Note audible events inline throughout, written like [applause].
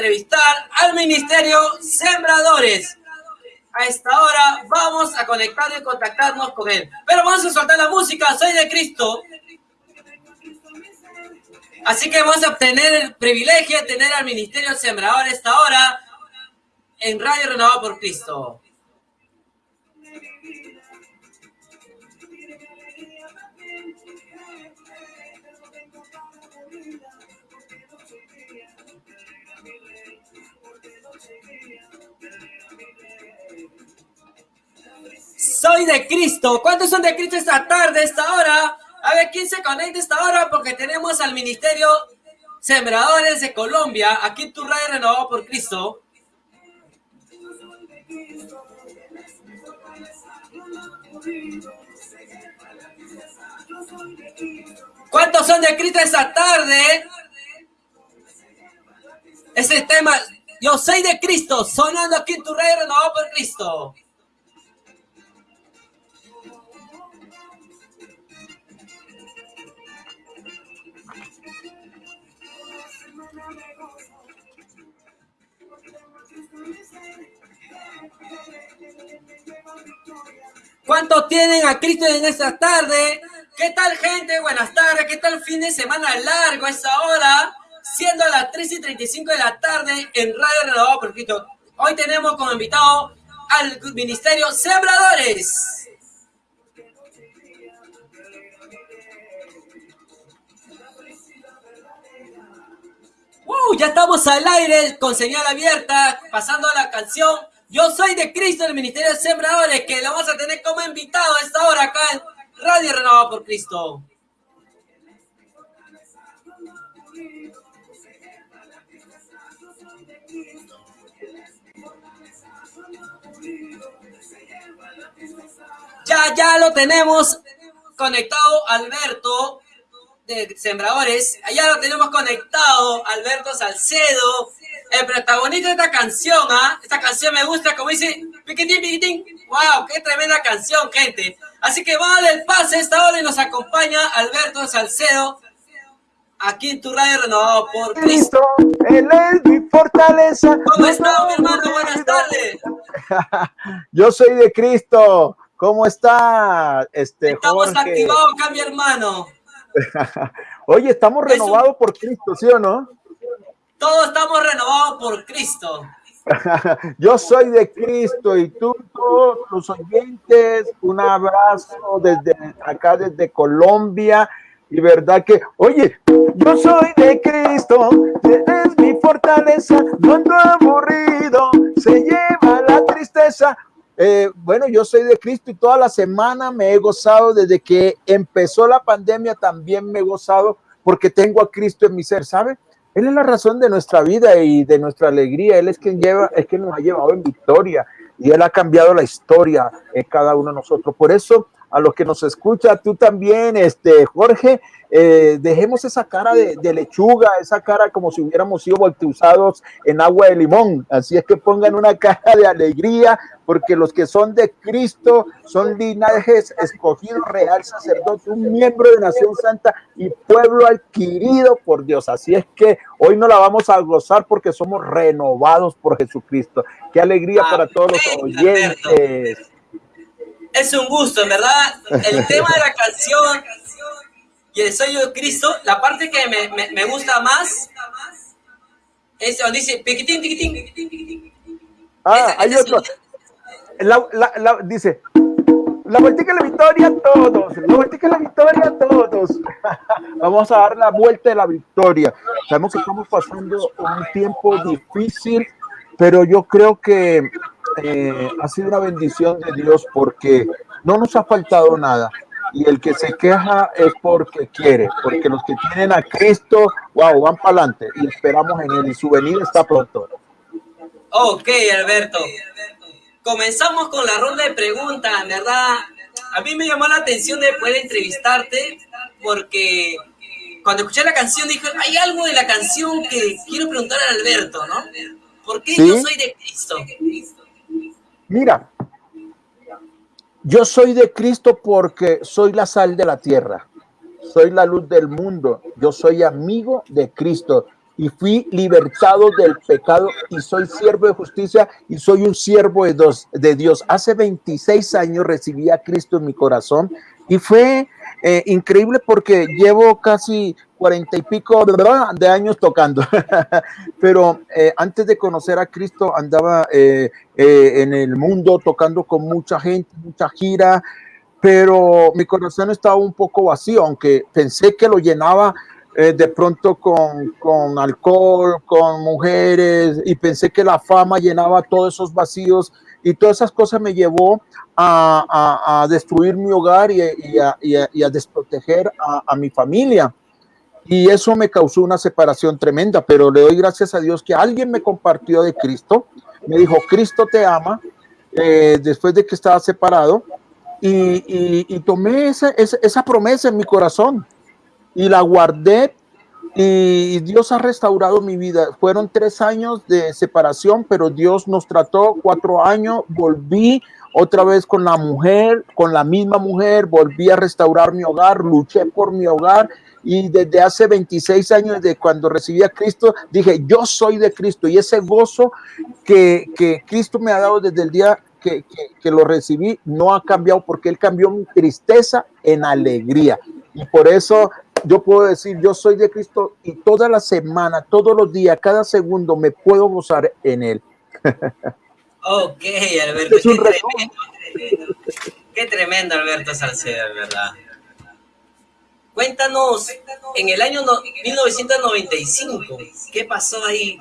entrevistar al Ministerio Sembradores. A esta hora vamos a conectar y contactarnos con él. Pero vamos a soltar la música, soy de Cristo. Así que vamos a obtener el privilegio de tener al Ministerio Sembrador a esta hora en Radio Renovado por Cristo. Soy de Cristo. ¿Cuántos son de Cristo esta tarde, esta hora? A ver, ¿quién se conecta esta hora? Porque tenemos al Ministerio Sembradores de Colombia, aquí tu radio renovado por Cristo. ¿Cuántos son de Cristo esta tarde? Ese tema, yo soy de Cristo, sonando aquí en tu radio renovado por Cristo. ¿Cuántos tienen a Cristo en esta tarde? ¿Qué tal, gente? Buenas tardes. ¿Qué tal fin de semana largo a esta hora? Siendo las 3 y 35 de la tarde en Radio Renovado Cristo. Hoy tenemos como invitado al Ministerio Sembradores. Ya estamos al aire con señal abierta, pasando a la canción. Yo soy de Cristo, el Ministerio de Sembradores, que lo vamos a tener como invitado a esta hora acá en Radio Renovado por Cristo. Ya, ya lo tenemos conectado, Alberto, de Sembradores. Allá lo tenemos conectado, Alberto Salcedo, el protagonista de esta canción, ¿ah? Esta canción me gusta, como dice, piquitín, piquitín. ¡Wow! ¡Qué tremenda canción, gente! Así que darle el pase a esta hora y nos acompaña Alberto Salcedo, aquí en tu radio renovado por Cristo. Él es mi fortaleza. ¿Cómo estás, mi hermano? Buenas tardes. [laughs] Yo soy de Cristo. ¿Cómo está, este, Estamos activados acá, mi hermano. Oye, estamos renovados por Cristo, ¿sí o no? Todos estamos renovados por Cristo. [laughs] Yo soy de Cristo y tú, todos los oyentes, un abrazo desde acá, desde Colombia. Y verdad que, oye, yo soy de Cristo, es mi fortaleza, no ando aburrido, se lleva la tristeza. Eh, bueno, yo soy de Cristo y toda la semana me he gozado desde que empezó la pandemia, también me he gozado porque tengo a Cristo en mi ser, ¿sabe? Él es la razón de nuestra vida y de nuestra alegría. Él es quien lleva, es quien nos ha llevado en victoria y él ha cambiado la historia en cada uno de nosotros. Por eso, a los que nos escucha, tú también, este Jorge, eh, dejemos esa cara de, lechuga, esa cara como si hubiéramos sido bautizados en agua de limón. Así es que pongan una cara de alegría, porque los que son de Cristo son linajes escogidos, real sacerdote, un miembro de Nación Santa y pueblo adquirido por Dios. Así es que hoy no la vamos a gozar porque somos renovados por Jesucristo. Qué alegría para todos los oyentes. Es un gusto, ¿verdad? El tema de la canción y el sello de Cristo, la parte que me, me, gusta más es donde dice piquitín, piquitín, piquitín, Ah, hay otro. La, la, dice, la vuelta que la victoria a todos, la vuelta que la victoria a todos. [laughs] Vamos a dar la vuelta de la victoria. Sabemos que estamos pasando un tiempo difícil, pero yo creo que eh, ha sido una bendición de Dios porque no nos ha faltado nada y el que se queja es porque quiere, porque los que tienen a Cristo, wow, van para adelante y esperamos en él y su venida está pronto. Ok, Alberto. Comenzamos con la ronda de preguntas, ¿verdad? A mí me llamó la atención de poder entrevistarte porque cuando escuché la canción dije, hay algo de la canción que quiero preguntar a Alberto, ¿no? ¿Por qué yo soy de Cristo? Mira, yo soy de Cristo porque soy la sal de la tierra, soy la luz del mundo, yo soy amigo de Cristo y fui libertado del pecado y soy siervo de justicia y soy un siervo de, Dios. Hace 26 años recibí a Cristo en mi corazón y fue eh, increíble porque llevo casi cuarenta y pico de años tocando, [laughs] pero eh, antes de conocer a Cristo andaba eh, en el mundo tocando con mucha gente, mucha gira, pero mi corazón estaba un poco vacío, aunque pensé que lo llenaba eh, de pronto con, con, alcohol, con mujeres, y pensé que la fama llenaba todos esos vacíos y todas esas cosas me llevó a, a, destruir mi hogar y, a, y a, desproteger a, mi familia. Y eso me causó una separación tremenda, pero le doy gracias a Dios que alguien me compartió de Cristo, me dijo, Cristo te ama, eh, después de que estaba separado, y, tomé esa, esa promesa en mi corazón y la guardé y Dios ha restaurado mi vida. Fueron tres años de separación, pero Dios nos trató cuatro años. Volví otra vez con la mujer, con la misma mujer, volví a restaurar mi hogar, luché por mi hogar y desde hace 26 años, de cuando recibí a Cristo, dije, yo soy de Cristo y ese gozo que, que Cristo me ha dado desde el día que, que, que lo recibí no ha cambiado porque Él cambió mi tristeza en alegría. Y por eso yo puedo decir, yo soy de Cristo y toda la semana, todos los días, cada segundo me puedo gozar en Él. Ok, Alberto, qué tremendo, qué tremendo, Alberto Salcedo, ¿verdad? Cuéntanos, en el año 1995, ¿qué pasó ahí?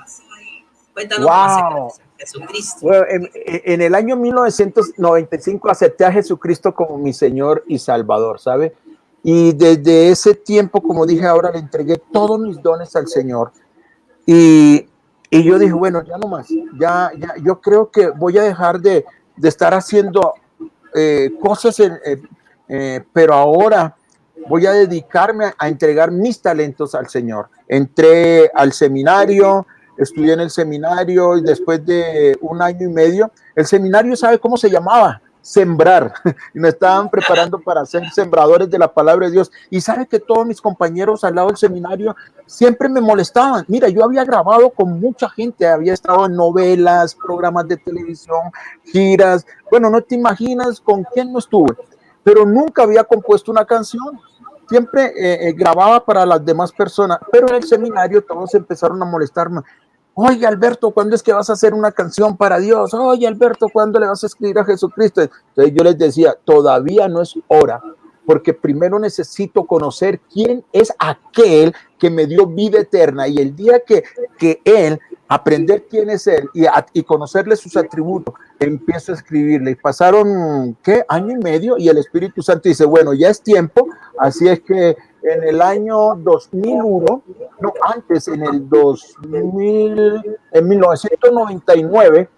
Cuéntanos wow. Jesucristo. Bueno, en, en, el año 1995 acepté a Jesucristo como mi Señor y Salvador, ¿sabe? Y desde ese tiempo, como dije ahora, le entregué todos mis dones al Señor. Y, y yo dije, bueno, ya no más, ya, yo creo que voy a dejar de, de estar haciendo eh, cosas, eh, pero ahora voy a dedicarme a, a, entregar mis talentos al Señor. Entré al seminario, estudié en el seminario y después de un año y medio, el seminario sabe cómo se llamaba, sembrar [laughs] y estaban preparando para ser sembradores de la palabra de Dios. Y sabe que todos mis compañeros al lado del seminario siempre me molestaban. Mira, yo había grabado con mucha gente, había estado en novelas, programas de televisión, giras. Bueno, no te imaginas con quién no estuve, pero nunca había compuesto una canción. Siempre eh, eh, grababa para las demás personas, pero en el seminario todos empezaron a molestarme. Oye, Alberto, ¿cuándo es que vas a hacer una canción para Dios? Oye, Alberto, ¿cuándo le vas a escribir a Jesucristo? Entonces yo les decía, todavía no es hora, porque primero necesito conocer quién es aquel que me dio vida eterna y el día que, que Él, aprender quién es Él y, y conocerle sus atributos, empiezo a escribirle. Y pasaron, ¿qué? Año y medio y el Espíritu Santo dice, bueno, ya es tiempo, así es que en el año 2001, no, antes, en el 2000, en 1999,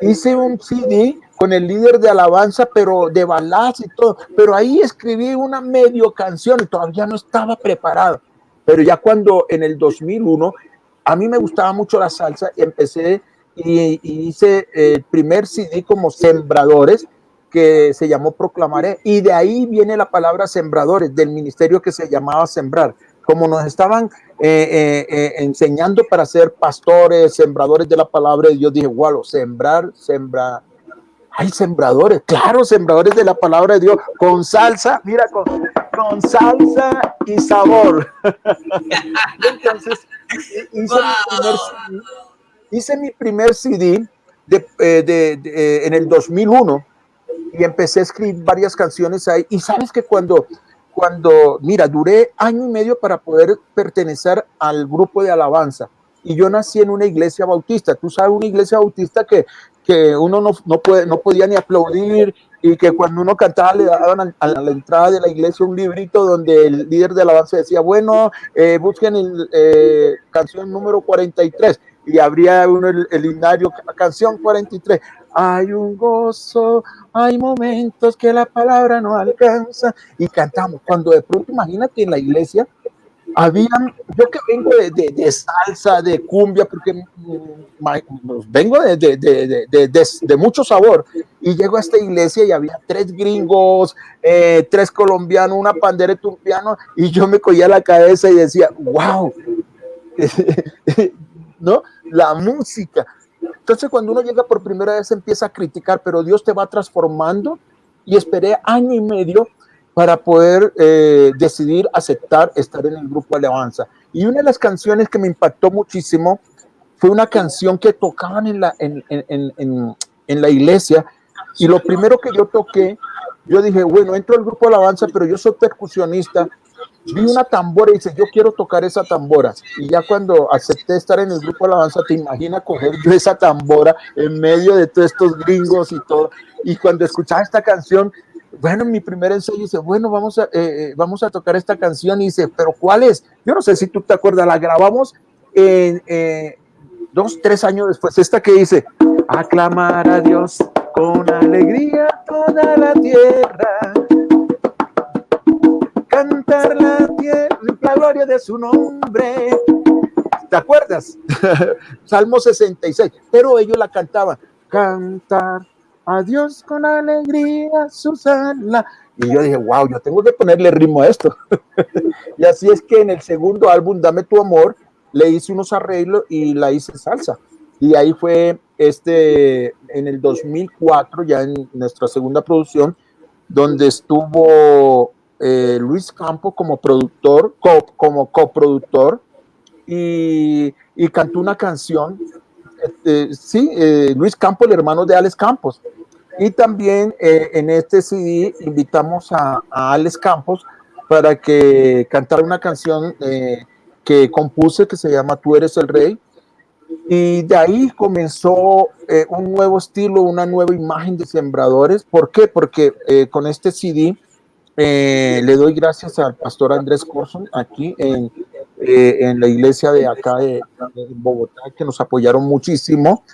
hice un CD con el líder de alabanza, pero de baladas y todo, pero ahí escribí una medio canción y todavía no estaba preparado. Pero ya cuando en el 2001, a mí me gustaba mucho la salsa, empecé y, y hice el primer CD como Sembradores, que se llamó Proclamaré, y de ahí viene la palabra sembradores, del ministerio que se llamaba Sembrar. Como nos estaban eh, eh, eh, enseñando para ser pastores, sembradores de la palabra de Dios, dije, wow, sembrar, sembrar. Hay sembradores, claro, sembradores de la palabra de Dios, con salsa, mira, con, con salsa y sabor. [laughs] Entonces, hice, wow. mi primer, hice, mi primer, CD de, de, de, en el 2001 y empecé a escribir varias canciones ahí. Y sabes que cuando, cuando, mira, duré año y medio para poder pertenecer al grupo de alabanza. Y yo nací en una iglesia bautista. Tú sabes, una iglesia bautista que, que uno no, no, puede, no podía ni aplaudir y que cuando uno cantaba le daban a, la entrada de la iglesia un librito donde el líder de alabanza decía, bueno, eh, busquen el eh, canción número 43 y abría uno el, el himnario, canción 43 hay un gozo, hay momentos que la palabra no alcanza y cantamos. Cuando de pronto, imagínate en la iglesia, habían, yo que vengo de, de, salsa, de cumbia, porque vengo de, mucho sabor, Y llego a esta iglesia y había tres gringos, eh, tres colombianos, una pandera turpiano, y yo me cogía la cabeza y decía, wow, [laughs] ¿no? La música. Entonces cuando uno llega por primera vez empieza a criticar, pero Dios te va transformando y esperé año y medio para poder eh, decidir aceptar estar en el grupo Alabanza. Y una de las canciones que me impactó muchísimo fue una canción que tocaban en la, en, en, en, en la iglesia y lo primero que yo toqué, yo dije, bueno, entro al grupo Alabanza, pero yo soy percusionista vi una tambora y dice, yo quiero tocar esa tambora. Y ya cuando acepté estar en el grupo Alabanza, te imaginas coger yo esa tambora en medio de todos estos gringos y todo. Y cuando escuchaba esta canción, bueno, mi primer ensayo dice, bueno, vamos a, eh, eh, vamos a tocar esta canción. Y dice, pero ¿cuál es? Yo no sé si tú te acuerdas, la grabamos en, eh, dos, tres años después. Esta que dice, aclamar a Dios con alegría toda la tierra cantar la, la gloria de su nombre. ¿Te acuerdas? [laughs] Salmo 66. Pero ellos la cantaban. Cantar a Dios con alegría, Susana. Y yo dije, wow, yo tengo que ponerle ritmo a esto. [laughs] y así es que en el segundo álbum, Dame tu amor, le hice unos arreglos y la hice salsa. Y ahí fue este, en el 2004, ya en nuestra segunda producción, donde estuvo eh, Luis Campos como productor, como coproductor, y, y, cantó una canción, este, sí, eh, Luis Campos, el hermano de Alex Campos. Y también eh, en este CD invitamos a, a, Alex Campos para que cantara una canción que compuse que se llama Tú eres el rey. Y de ahí comenzó un nuevo estilo, una nueva imagen de sembradores. ¿Por qué? Porque con este CD eh, le doy gracias al pastor Andrés Corson aquí en, eh, en la iglesia de acá de, Bogotá, que nos apoyaron muchísimo.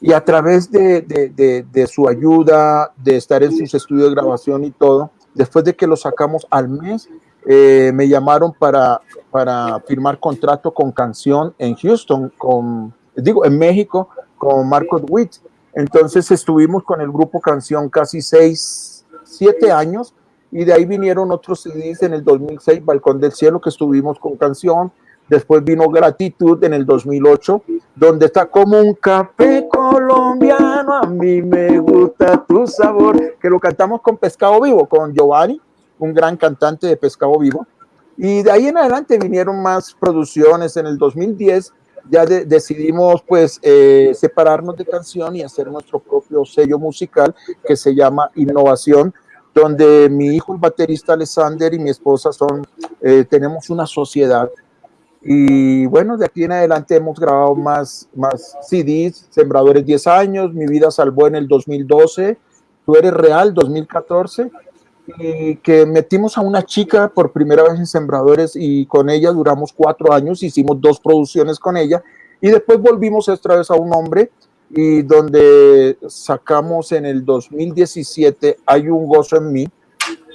Y a través de, de, de, su ayuda, de estar en sus estudios de grabación y todo, después de que lo sacamos al mes, eh, me llamaron para, para firmar contrato con canción en Houston, con, digo, en México, con Marcos Witt. Entonces estuvimos con el grupo Canción casi seis, siete años y de ahí vinieron otros CDs en el 2006, Balcón del Cielo, que estuvimos con canción, después vino Gratitud en el 2008, donde está como un café colombiano, a mí me gusta tu sabor, que lo cantamos con Pescado Vivo, con Giovanni, un gran cantante de Pescado Vivo, y de ahí en adelante vinieron más producciones, en el 2010 ya decidimos pues eh, separarnos de canción y hacer nuestro propio sello musical que se llama Innovación, donde mi hijo, el baterista Alexander y mi esposa son, eh, tenemos una sociedad. Y bueno, de aquí en adelante hemos grabado más, más CDs, Sembradores 10 años, Mi vida salvó en el 2012, Tú eres real, 2014, y que metimos a una chica por primera vez en Sembradores y con ella duramos cuatro años, hicimos dos producciones con ella y después volvimos esta vez a un hombre y donde sacamos en el 2017 Hay un gozo en mí,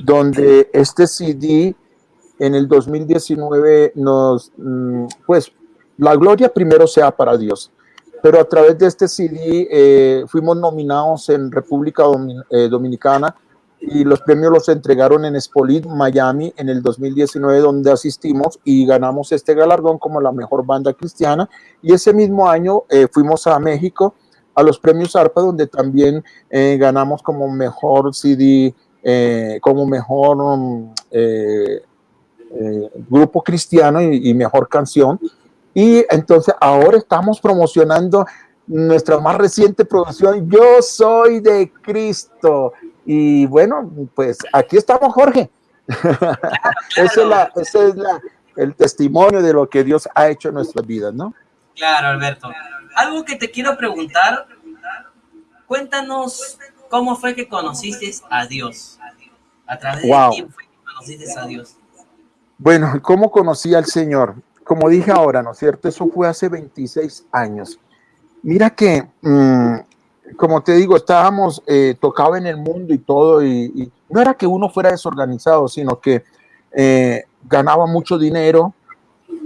donde este CD en el 2019 nos, mm, pues, la gloria primero sea para Dios. Pero a través de este CD eh, fuimos nominados en República eh, Dominicana y los premios los entregaron en Spolit, Miami, en el 2019, donde asistimos y ganamos este galardón como la mejor banda cristiana. Y ese mismo año eh, fuimos a México a los premios ARPA, donde también eh, ganamos como mejor CD, eh, como mejor um, eh, grupo cristiano y, mejor canción. Y entonces ahora estamos promocionando nuestra más reciente producción, Yo Soy de Cristo. Y bueno, pues aquí estamos, Jorge. ese es, la, ese es la, el testimonio de lo que Dios ha hecho en nuestras vidas, ¿no? Claro, Alberto algo que te quiero preguntar, cuéntanos cómo fue que conociste a Dios. A través de quién fue que conociste a Dios. Bueno, ¿cómo conocí al Señor? Como dije ahora, ¿no es cierto? Eso fue hace 26 años. Mira que, mm, como te digo, estábamos eh, tocados en el mundo y todo, y, no era que uno fuera desorganizado, sino que eh, ganaba mucho dinero,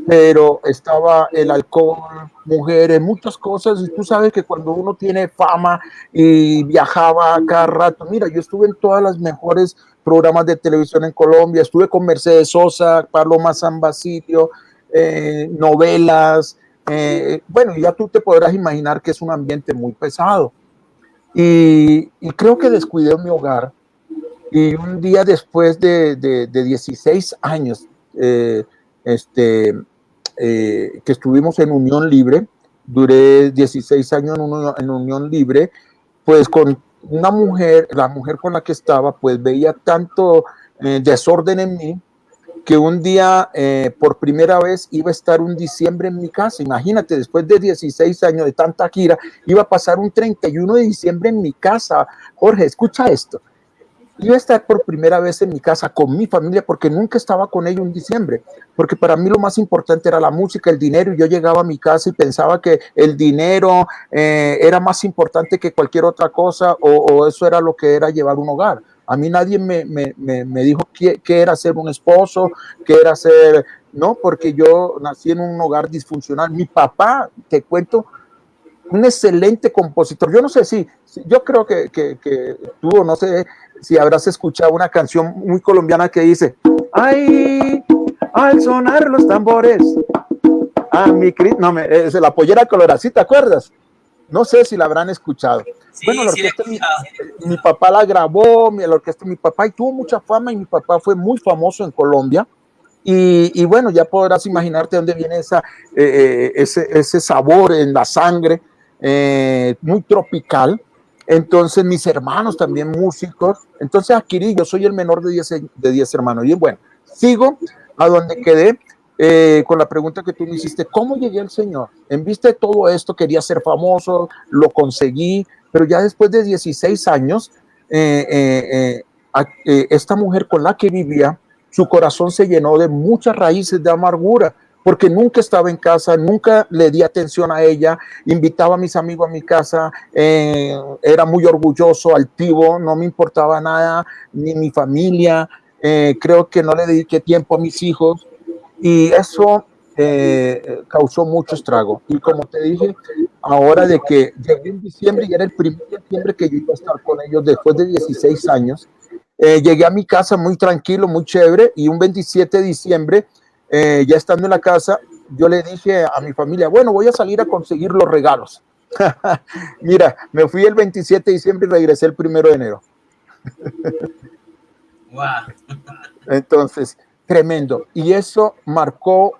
pero estaba el alcohol, mujeres, muchas cosas, y tú sabes que cuando uno tiene fama y viajaba cada rato, mira, yo estuve en todas las mejores programas de televisión en Colombia, estuve con Mercedes Sosa, Paloma San Basilio, eh, novelas, eh, bueno, ya tú te podrás imaginar que es un ambiente muy pesado. Y, creo que descuidé mi hogar. Y un día después de, de, 16 años, eh, este, eh, que estuvimos en unión libre, duré 16 años en, unión libre, pues con una mujer, la mujer con la que estaba, pues veía tanto eh, desorden en mí, que un día eh, por primera vez iba a estar un diciembre en mi casa. Imagínate, después de 16 años de tanta gira, iba a pasar un 31 de diciembre en mi casa. Jorge, escucha esto a estar por primera vez en mi casa con mi familia porque nunca estaba con ellos en diciembre, porque para mí lo más importante era la música, el dinero, y yo llegaba a mi casa y pensaba que el dinero eh, era más importante que cualquier otra cosa o, eso era lo que era llevar un hogar. A mí nadie me, me, me, dijo qué, qué, era ser un esposo, qué era ser, no, porque yo nací en un hogar disfuncional. Mi papá, te cuento, un excelente compositor. Yo no sé si, yo creo que, que, que tú, no sé, si habrás escuchado una canción muy colombiana que dice, ay, al sonar los tambores, a mi no, me, es la pollera colorada, te acuerdas? No sé si la habrán escuchado. bueno, la orquesta, mi, papá la grabó, mi, la orquesta mi papá, y tuvo mucha fama, y mi papá fue muy famoso en Colombia. Y, bueno, ya podrás imaginarte dónde viene esa, eh, eh, ese, ese, sabor en la sangre, eh, muy tropical. Entonces, mis hermanos también músicos. Entonces, adquirí, yo soy el menor de 10 de diez hermanos. Y bueno, sigo a donde quedé eh, con la pregunta que tú me hiciste, ¿cómo llegué al Señor? En vista de todo esto, quería ser famoso, lo conseguí, pero ya después de 16 años, eh, esta mujer con la que vivía, su corazón se llenó de muchas raíces de amargura porque nunca estaba en casa, nunca le di atención a ella, invitaba a mis amigos a mi casa, eh, era muy orgulloso, altivo, no me importaba nada, ni mi familia, eh, creo que no le dediqué tiempo a mis hijos y eso eh, causó mucho estrago. Y como te dije, ahora de que llegué en diciembre y era el primer diciembre que yo iba a estar con ellos después de 16 años, llegué a mi casa muy tranquilo, muy chévere y un 27 de diciembre eh, ya estando en la casa, yo le dije a mi familia, bueno, voy a salir a conseguir los regalos. [laughs] Mira, me fui el 27 de diciembre y regresé el primero de enero. [laughs] Entonces, tremendo. Y eso marcó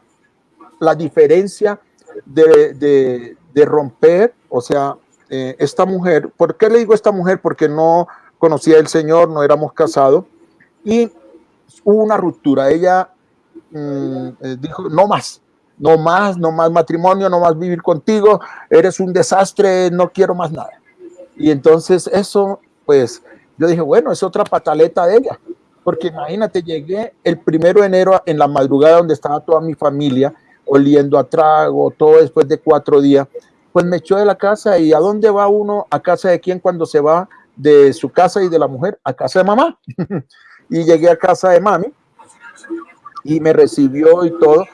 la diferencia de, romper, o sea, eh, esta mujer, ¿por qué le digo esta mujer? Porque no conocía al Señor, no éramos casados, y hubo una ruptura. Ella Mm, eh, dijo, no más, no más, no más matrimonio, no más vivir contigo, eres un desastre, no quiero más nada. Y entonces eso, pues, yo dije, bueno, es otra pataleta de ella, porque imagínate, llegué el primero de enero en la madrugada donde estaba toda mi familia, oliendo a trago, todo después de cuatro días, pues me echó de la casa y ¿a dónde va uno? ¿A casa de quién cuando se va de su casa y de la mujer? A casa de mamá. [laughs] y llegué a casa de mami y me recibió y todo.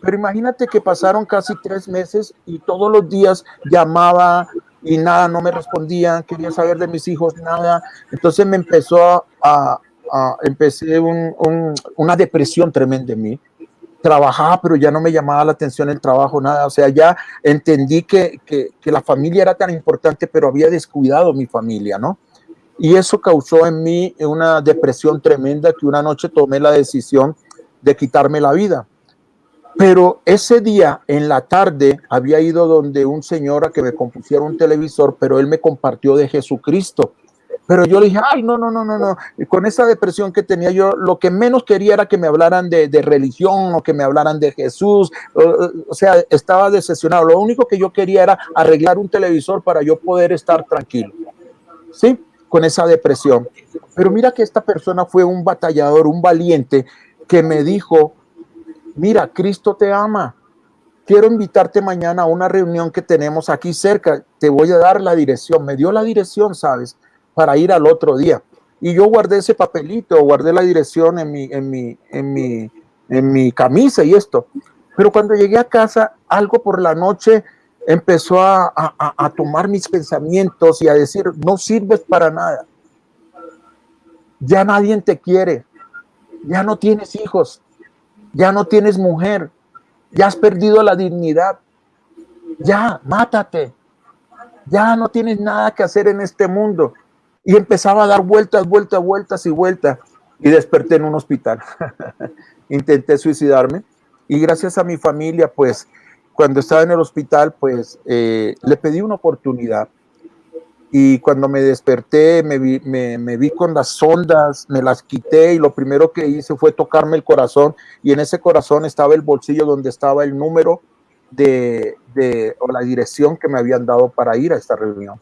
Pero imagínate que pasaron casi tres meses y todos los días llamaba y nada, no me respondía, quería saber de mis hijos, nada. Entonces me empezó a, a, empecé una depresión tremenda en mí. Trabajaba, pero ya no me llamaba la atención el trabajo, nada. O sea, ya entendí que, que, que la familia era tan importante, pero había descuidado mi familia, ¿no? Y eso causó en mí una depresión tremenda que una noche tomé la decisión de quitarme la vida. Pero ese día, en la tarde, había ido donde un señor a que me compusiera un televisor, pero él me compartió de Jesucristo. Pero yo le dije, ay, no, no, no, no, no. con esa depresión que tenía yo, lo que menos quería era que me hablaran de, religión o que me hablaran de Jesús. O, sea, estaba decepcionado. Lo único que yo quería era arreglar un televisor para yo poder estar tranquilo. ¿Sí? Con esa depresión. Pero mira que esta persona fue un batallador, un valiente, que me dijo, mira, Cristo te ama. Quiero invitarte mañana a una reunión que tenemos aquí cerca. Te voy a dar la dirección. Me dio la dirección, ¿sabes? Para ir al otro día. Y yo guardé ese papelito, guardé la dirección en mi, en mi, en mi, en mi camisa y esto. Pero cuando llegué a casa, algo por la noche empezó a, a, tomar mis pensamientos y a decir, no sirves para nada. Ya nadie te quiere. Ya no tienes hijos. Ya no tienes mujer. Ya has perdido la dignidad. Ya, mátate. Ya no tienes nada que hacer en este mundo. Y empezaba a dar vueltas, vueltas, vueltas y vueltas. Y desperté en un hospital. [laughs] Intenté suicidarme. Y gracias a mi familia, pues, cuando estaba en el hospital, pues eh, le pedí una oportunidad. Y cuando me desperté, me vi, me, vi, con las sondas, me las quité y lo primero que hice fue tocarme el corazón. Y en ese corazón estaba el bolsillo donde estaba el número de, de o la dirección que me habían dado para ir a esta reunión.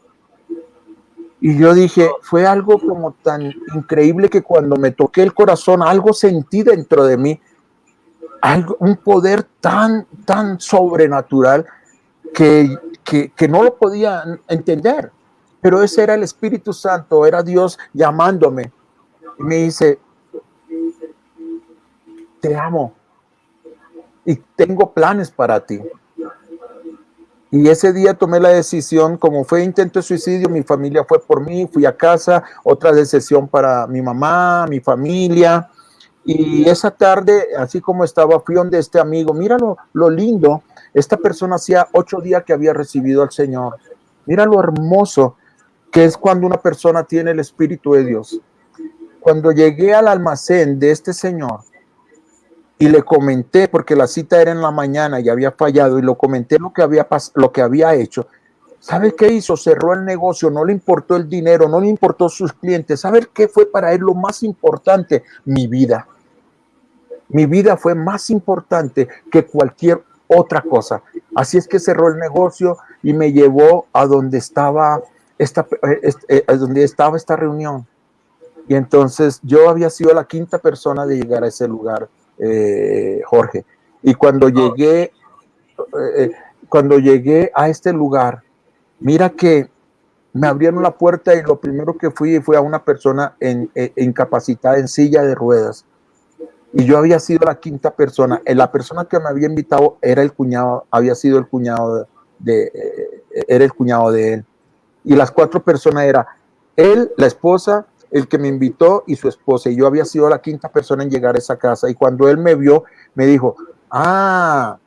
Y yo dije, fue algo como tan increíble que cuando me toqué el corazón, algo sentí dentro de mí algo, un poder tan, tan sobrenatural que, que, no lo podía entender. Pero ese era el Espíritu Santo, era Dios llamándome. Y me dice, te amo y tengo planes para ti. Y ese día tomé la decisión, como fue intento de suicidio, mi familia fue por mí, fui a casa, otra decisión para mi mamá, mi familia, y esa tarde, así como estaba, fui donde este amigo, mira lo, lindo, esta persona hacía ocho días que había recibido al Señor. Mira lo hermoso que es cuando una persona tiene el Espíritu de Dios. Cuando llegué al almacén de este señor y le comenté, porque la cita era en la mañana y había fallado, y lo comenté lo que había, lo que había hecho, ¿Sabe qué hizo? Cerró el negocio, no le importó el dinero, no le importó sus clientes. ¿Sabe qué fue para él lo más importante? Mi vida. Mi vida fue más importante que cualquier otra cosa. Así es que cerró el negocio y me llevó a donde estaba esta, eh, donde estaba esta reunión. Y entonces yo había sido la quinta persona de llegar a ese lugar, eh, Jorge. Y cuando llegué, eh, cuando llegué a este lugar, Mira que me abrieron la puerta y lo primero que fui fue a una persona en, incapacitada en silla de ruedas. Y yo había sido la quinta persona. Eh, la persona que me había invitado era el cuñado, había sido el cuñado de, eh, era el cuñado de él. Y las cuatro personas era él, la esposa, el que me invitó y su esposa. Y yo había sido la quinta persona en llegar a esa casa. Y cuando él me vio, me dijo, ah,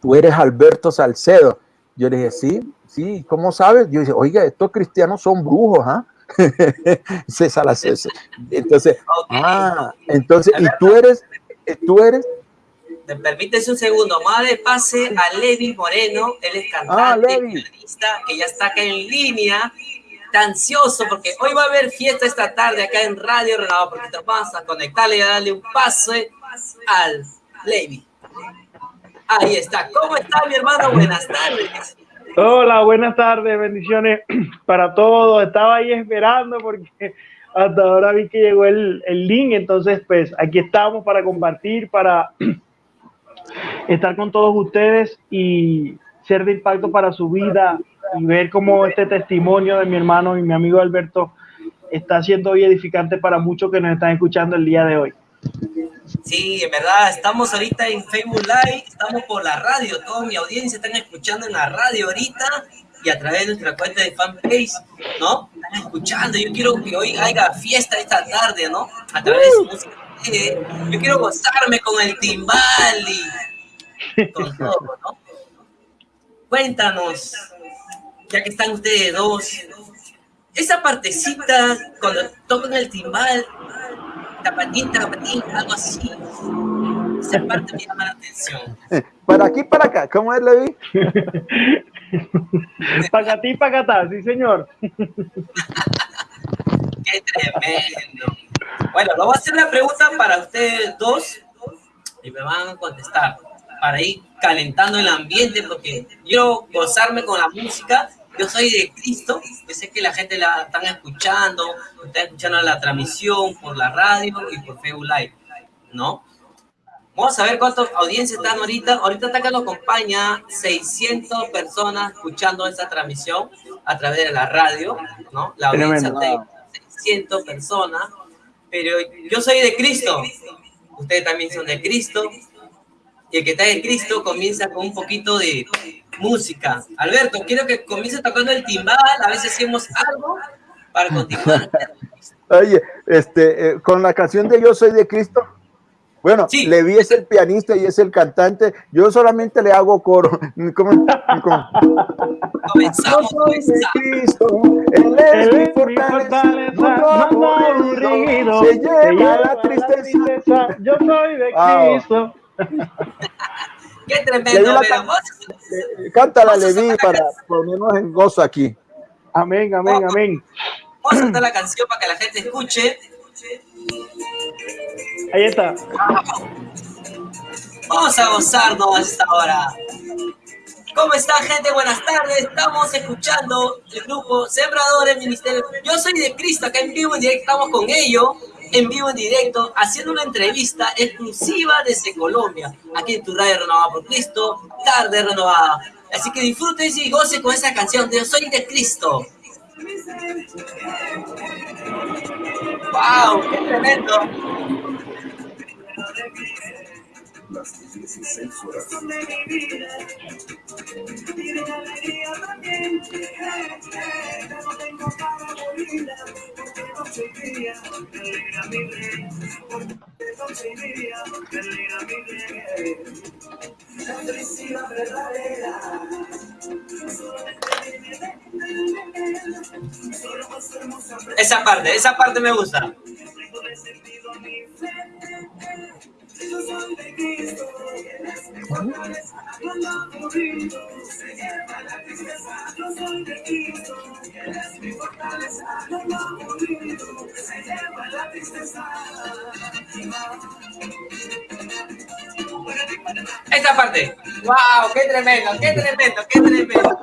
tú eres Alberto Salcedo. Yo le dije, sí, sí, ¿cómo sabes? Yo dije, oiga, estos cristianos son brujos, ¿ah? [laughs] César Entonces, ah, entonces, ¿y tú eres, eh, tú eres? ¿Me permites un segundo? Madre, pase a Levi Moreno, él es cantante, ah, que ya está acá en línea, está ansioso porque hoy va a haber fiesta esta tarde acá en Radio Renovado, porque te vas a conectarle y a darle un pase al Levi. Ahí está. ¿Cómo está mi hermano? Buenas tardes. Hola, buenas tardes, bendiciones [clears throat] para todos. Estaba ahí esperando porque hasta ahora vi que llegó el, el link, entonces pues aquí estamos para compartir, para [clears throat] estar con todos ustedes y ser de impacto para su vida y ver cómo este testimonio de mi hermano y mi amigo Alberto está siendo hoy edificante para muchos que nos están escuchando el día de hoy. Sí, en verdad, estamos ahorita en Facebook Live, estamos por la radio, toda mi audiencia están escuchando en la radio ahorita y a través de nuestra cuenta de fanpage, ¿no? Están escuchando, yo quiero que hoy haya fiesta esta tarde, ¿no? A través de su Yo quiero gozarme con el timbal y con todo, ¿no? Cuéntanos, ya que están ustedes dos, esa partecita cuando tocan el timbal, tapatín, tapatín, algo así. Esa parte me llama la atención. Para aquí, para acá, ¿cómo es, Levi? [laughs] para ti, para acá, sí, señor. [laughs] Qué tremendo. Bueno, lo voy a hacer la pregunta para ustedes dos y me van a contestar para ir calentando el ambiente porque quiero gozarme con la música yo soy de Cristo, yo sé que la gente la están escuchando, están escuchando la transmisión por la radio y por Facebook Live, ¿no? Vamos a ver cuántas audiencias están ahorita. Ahorita está que nos acompaña 600 personas escuchando esta transmisión a través de la radio, ¿no? La audiencia 600 personas. Pero yo soy de Cristo. Ustedes también son de Cristo. y el que está en Cristo comienza con un poquito de música. Alberto, quiero que comience tocando el timbal, a veces hacemos algo para continuar. [laughs] Oye, este, eh, con la canción de Yo soy de Cristo, bueno, sí. Levi es el pianista y es el cantante. Yo solamente le hago coro. [laughs] ¿Cómo? ¿Cómo? Comenzamos, Yo soy de Cristo, Él es mi fortaleza, no aburrido, se lleva la tristeza. Yo soy de Wow. Cristo. [laughs] Qué tremendo, la pero vos- eh, Cántala, Levi, para ponernos en gozo aquí. Amén, amén, amén. vamos a cantar la canción para que la gente escuche. Ahí está. Vamos a gozarnos hasta ahora. ¿Cómo está, gente? Buenas tardes. Estamos escuchando el grupo Sembradores Ministerio. Yo soy de Cristo, acá en vivo en directo. Estamos con ellos, en vivo en directo, haciendo una entrevista exclusiva desde Colombia. Aquí en tu radio renovada por Cristo, tarde renovada. Así que disfruten y gocen con esa canción de Yo soy de Cristo. ¡Wow! ¡Qué tremendo! Esa parte, esa parte me gusta. Esta parte. ¡Wow! ¡Qué tremendo! ¡Qué tremendo! ¡Qué tremendo!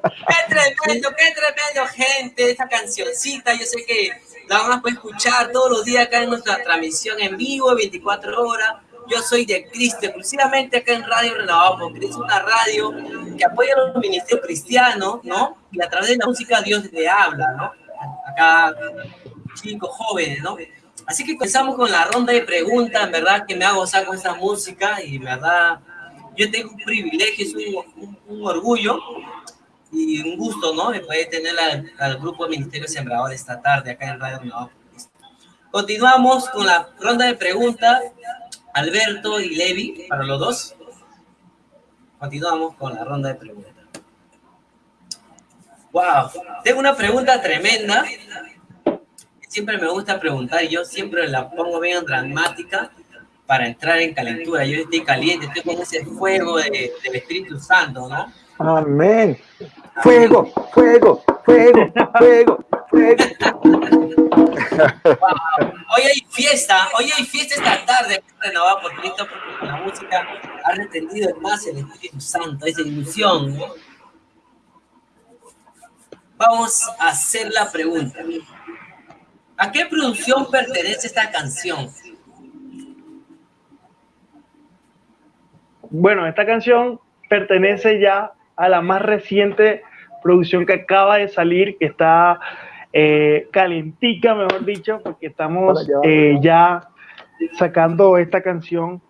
¡Qué tremendo! ¡Qué tremendo, gente! Esta cancioncita, yo sé que la van a poder escuchar todos los días acá en nuestra transmisión en vivo, 24 horas. Yo soy de Cristo, exclusivamente acá en Radio Renovado por Cristo, una radio que apoya a los ministerios cristianos, ¿no? Y a través de la música Dios le habla, ¿no? Acá, chicos, jóvenes, ¿no? Así que comenzamos con la ronda de preguntas, en verdad que me hago gozar con esta música y en verdad yo tengo un privilegio, es un, un- un orgullo y un gusto, ¿no? De poder tener al, al grupo Ministerio Sembrador esta tarde acá en Radio Cristo. Continuamos con la ronda de preguntas. Alberto y Levi, para los dos. Continuamos con la ronda de preguntas. Wow, tengo una pregunta tremenda. Siempre me gusta preguntar, yo siempre la pongo bien dramática para entrar en calentura. Yo estoy caliente, estoy con ese fuego de- del Espíritu Santo, ¿no? Amén. Fuego, fuego, fuego, fuego, fuego. Hoy hay fiesta, hoy hay fiesta esta tarde, renovada por Cristo, porque con la música ha retendido más el Espíritu Santo, esa ilusión, ¿no? Vamos a hacer la pregunta. ¿A qué producción pertenece esta canción? Bueno, esta canción pertenece ya a la más reciente producción que acaba de salir, que está eh, calentica, mejor dicho, porque estamos eh, ya sacando esta canción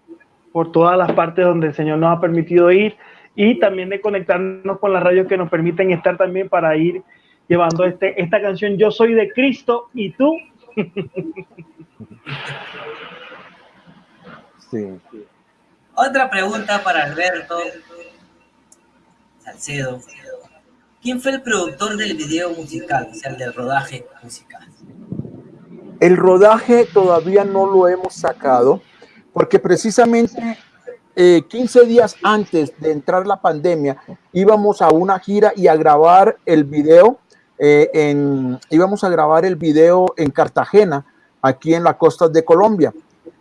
por todas las partes donde el Señor nos ha permitido ir y también de conectarnos con las radios que nos permiten estar también para ir llevando este, esta canción Yo soy de Cristo y tú. Sí. Otra pregunta para Alberto Salcedo. ¿Quién fue el productor del video musical, o sea, el del rodaje musical? El rodaje todavía no lo hemos sacado porque precisamente eh, 15 días antes de entrar la pandemia íbamos a una gira y a grabar el video eh, en íbamos a grabar el video en Cartagena aquí en la costa de Colombia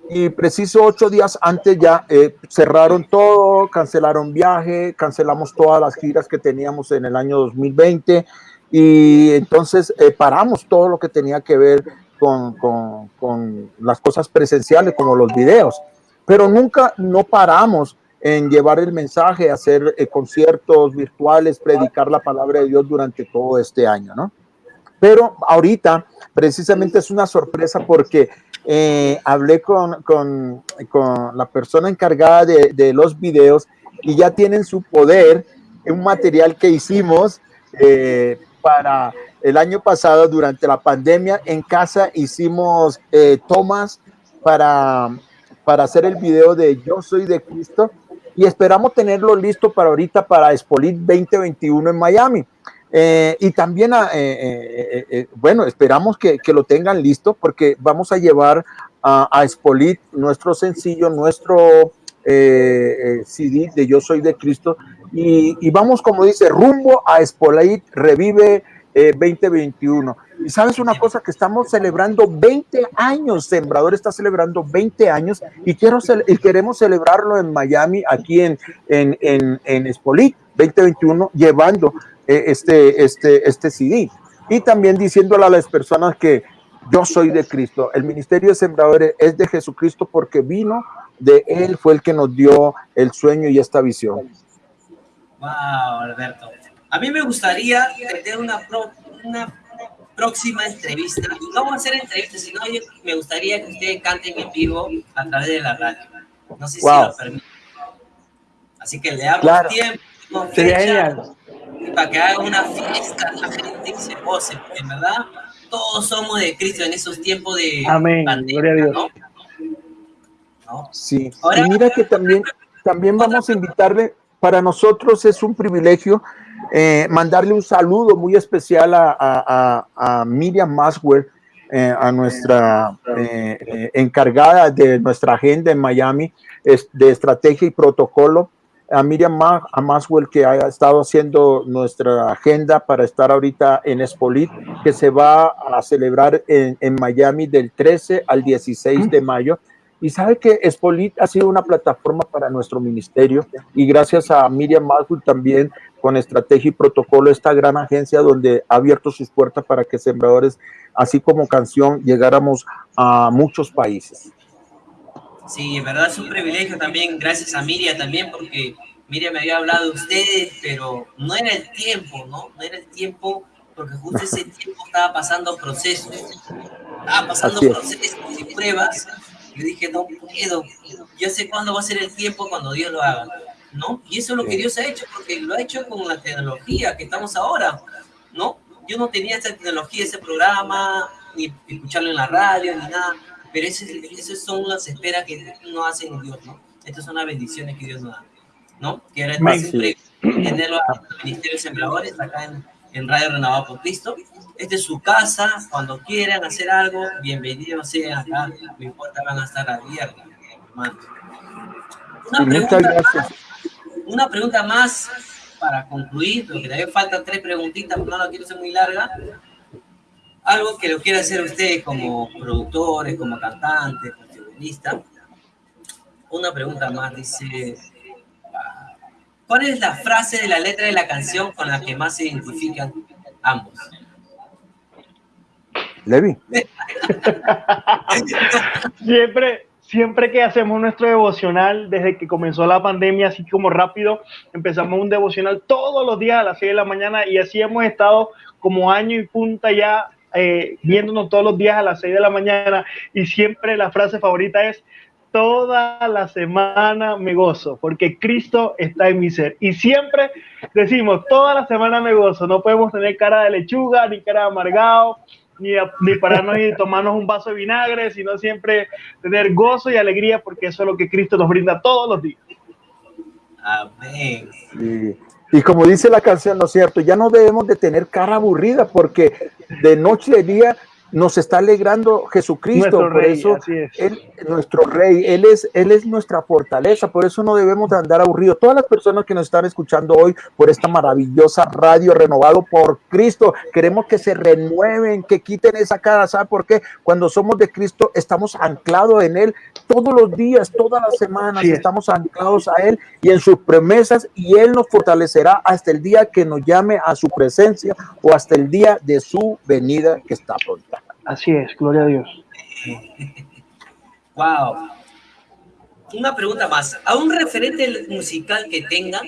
y preciso ocho días antes ya eh, cerraron todo, cancelaron viaje, cancelamos todas las giras que teníamos en el año 2020 y entonces eh, paramos todo lo que tenía que ver con, con, con las cosas presenciales como los videos, pero nunca no paramos en llevar el mensaje, hacer eh, conciertos virtuales, predicar la palabra de Dios durante todo este año, ¿no? Pero ahorita precisamente es una sorpresa porque eh, hablé con, con, la persona encargada de, de, los videos y ya tienen su poder, un material que hicimos eh, para el año pasado durante la pandemia en casa hicimos eh, tomas para, para hacer el video de Yo soy de Cristo y esperamos tenerlo listo para ahorita para Expolit 2021 en Miami. Eh, y también, eh, eh, eh, bueno, esperamos que, que, lo tengan listo porque vamos a llevar a, a Expolit nuestro sencillo, nuestro CD de Yo Soy de Cristo y, vamos, como dice, rumbo a Expolit Revive 2021. Y sabes una cosa, que estamos celebrando 20 años, Sembrador está celebrando 20 años y, quiero, y queremos celebrarlo en Miami, aquí en, en, en, en Expolit 2021, llevando este, este, este CD. Y también diciéndole a las personas que yo soy de Cristo. El ministerio de sembradores es de Jesucristo porque vino de Él, fue el que nos dio el sueño y esta visión. Wow, Alberto. A mí me gustaría tener una, pro, una próxima entrevista. No vamos a hacer entrevistas, sino me gustaría que ustedes canten en vivo a través de la radio. No sé wow. si lo permiten. Así que le damos claro. tiempo. Sería genial para que haga una fiesta, la gente se goce, porque en verdad todos somos de Cristo en esos tiempos de Amén. pandemia, Gloria a Dios. ¿no? ¿No? Sí, Ahora, y mira que también, también vamos a invitarle, para nosotros es un privilegio eh, mandarle un saludo muy especial a, a, a, a Miriam Maswell, eh, a nuestra eh, encargada de nuestra agenda en Miami de estrategia y protocolo a Miriam a Maswell que ha estado haciendo nuestra agenda para estar ahorita en Espolit, que se va a celebrar en, en Miami del 13 al 16 de mayo. Y sabe que Espolit ha sido una plataforma para nuestro ministerio y gracias a Miriam Maswell también con estrategia y protocolo, esta gran agencia donde ha abierto sus puertas para que sembradores, así como canción, llegáramos a muchos países. Sí, en verdad es un privilegio también, gracias a Miriam también, porque Miriam me había hablado de ustedes, pero no era el tiempo, ¿no? No era el tiempo, porque justo ese [laughs] tiempo estaba pasando procesos, estaba pasando procesos y pruebas. Yo dije, no puedo, yo sé cuándo va a ser el tiempo cuando Dios lo haga, ¿no? Y eso es lo que Dios ha hecho, porque lo ha hecho con la tecnología que estamos ahora, ¿no? Yo no tenía esa tecnología, ese programa, ni escucharlo en la radio, ni nada pero esas, son las esperas que no hacen en Dios, ¿no? Estas son las bendiciones que Dios nos da, ¿no? Que era siempre tenerlo al Ministerio de Sembradores acá en, en, Radio Renovado por Cristo. Esta es su casa, cuando quieran hacer algo, bienvenidos sean acá, no importa, van a estar abiertas, hermano. Una pregunta, más, una pregunta más para concluir, porque todavía faltan tres preguntitas, pero no la quiero ser muy larga algo que lo quiera hacer usted como productores, como cantantes, como. Una pregunta más, dice, ¿cuál es la frase de la letra de la canción con la que más se identifican ambos? Levi. [laughs] siempre, siempre que hacemos nuestro devocional, desde que comenzó la pandemia, así como rápido, empezamos un devocional todos los días a las 6 de la mañana y así hemos estado como año y punta ya eh, viéndonos todos los días a las 6 de la mañana y siempre la frase favorita es, toda la semana me gozo, porque Cristo está en mi ser. Y siempre decimos, toda la semana me gozo, no podemos tener cara de lechuga, ni cara de amargado, ni, ni pararnos y tomarnos un vaso de vinagre, sino siempre tener gozo y alegría, porque eso es lo que Cristo nos brinda todos los días. Amén. Sí. Y como dice la canción, ¿no es cierto? Ya no debemos de tener cara aburrida porque de noche y día nos está alegrando Jesucristo, nuestro por rey, eso es. él, nuestro rey, él es, él es nuestra fortaleza, por eso no debemos de andar aburridos. Todas las personas que nos están escuchando hoy por esta maravillosa radio renovado por Cristo, queremos que se renueven, que quiten esa cara, ¿sabe por qué? Cuando somos de Cristo estamos anclados en él todos los días, todas las semanas, Sí estamos anclados a él y en sus promesas y él nos fortalecerá hasta el día que nos llame a su presencia o hasta el día de su venida que está pronta. Así es, gloria a Dios. Wow. Una pregunta más. ¿A un referente musical que tengan?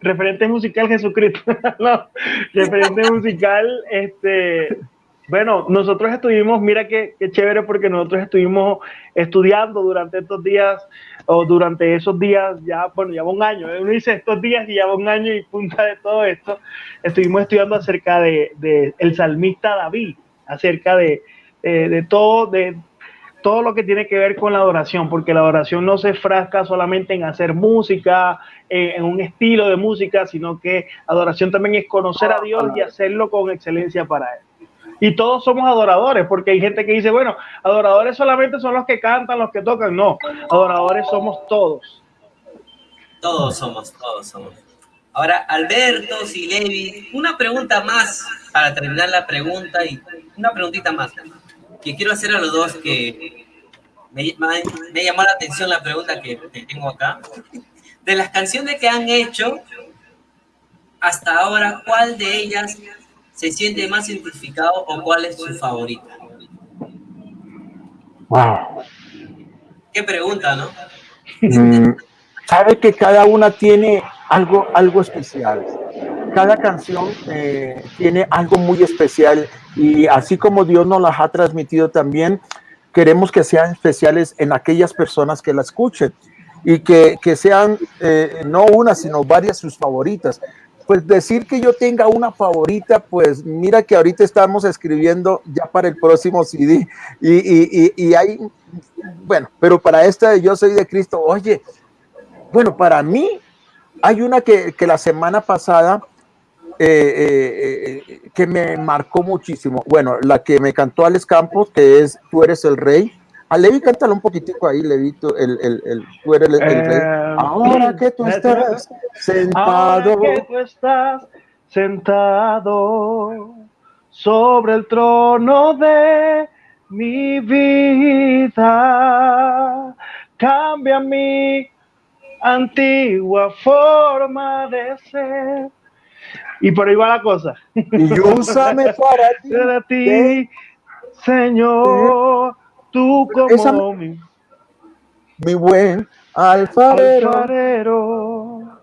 Referente musical Jesucristo. [laughs] no, referente musical, este, Bueno, nosotros estuvimos, mira qué, qué, chévere, porque nosotros estuvimos estudiando durante estos días, o durante esos días, ya, bueno, ya un año, ¿eh? uno dice estos días y ya un año y punta de todo esto, estuvimos estudiando acerca de, de el salmista David, acerca de, de, de todo, de todo lo que tiene que ver con la adoración, porque la adoración no se frasca solamente en hacer música, eh, en un estilo de música, sino que adoración también es conocer a Dios y hacerlo con excelencia para Él. Y todos somos adoradores, porque hay gente que dice, bueno, adoradores solamente son los que cantan, los que tocan. No, adoradores somos todos. Todos somos, todos somos. Ahora, Alberto, Silevi, una pregunta más para terminar la pregunta y una preguntita más que quiero hacer a los dos que me, me llamó la atención la pregunta que, que tengo acá. De las canciones que han hecho hasta ahora, ¿cuál de ellas se siente más identificado o cuál es su favorita? Wow. Qué pregunta, ¿no? Mm, sabe que cada una tiene algo, algo especial. Cada canción eh, tiene algo muy especial y así como Dios nos las ha transmitido también, queremos que sean especiales en aquellas personas que la escuchen y que, que sean eh, no una, sino varias sus favoritas. Pues decir que yo tenga una favorita, pues mira que ahorita estamos escribiendo ya para el próximo CD y, y, y, hay, bueno, pero para esta Yo Soy de Cristo, oye, bueno, para mí hay una que, que la semana pasada eh, eh, eh, que me marcó muchísimo. Bueno, la que me cantó Alex Campos, que es Tú eres el rey. A Levi, cántalo un poquitico ahí, Levito, el, el, el, tú eres el, el rey. Ahora que tú estás sentado. Ahora que tú estás sentado sobre el trono de mi vida, cambia mi antigua forma de ser y por ahí va la cosa. Y úsame para [laughs] ti. Para ti, Señor, tú como Esa- mi Mi buen alfarero. alfarero.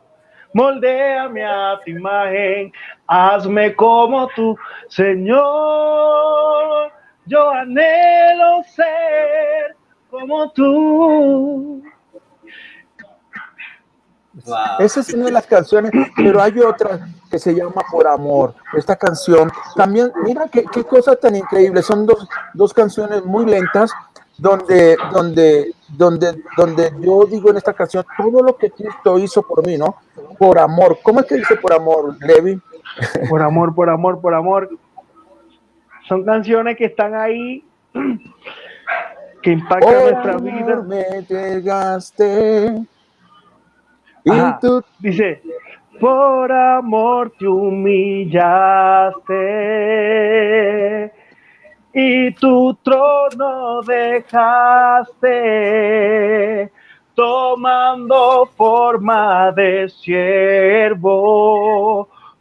Moldéame a tu imagen, hazme como tú, Señor. Yo anhelo ser como tú. Wow. Esa es una de las canciones, pero hay otra que se llama Por Amor. Esta canción también, mira qué, qué cosa tan increíble. Son dos, dos canciones muy lentas donde, donde, donde, donde yo digo en esta canción todo lo que Cristo hizo por mí, ¿no? Por amor. ¿Cómo es que dice por amor, Levi? Por amor, por amor, por amor. Son canciones que están ahí, que impactan Por nuestra amor vida. me entregaste. Y tú Dice, por amor te humillaste. Y tu trono dejaste, tomando forma de siervo,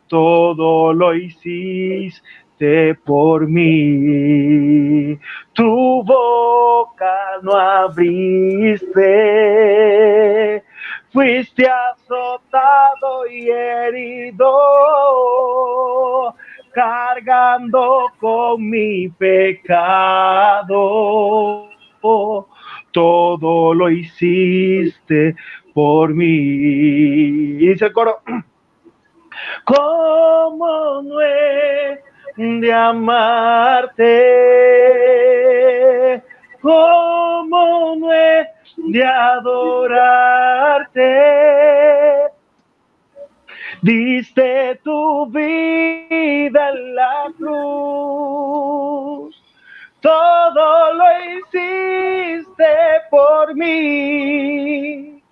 todo lo hiciste por mí. Tu boca no abriste, fuiste azotado con mi pecado. Todo lo hiciste por mí. Y dice coro, [clears throat] ¿cómo de amarte? ¿Cómo no de adorarte? Diste tu vida en la cruz, todo lo hiciste por mí.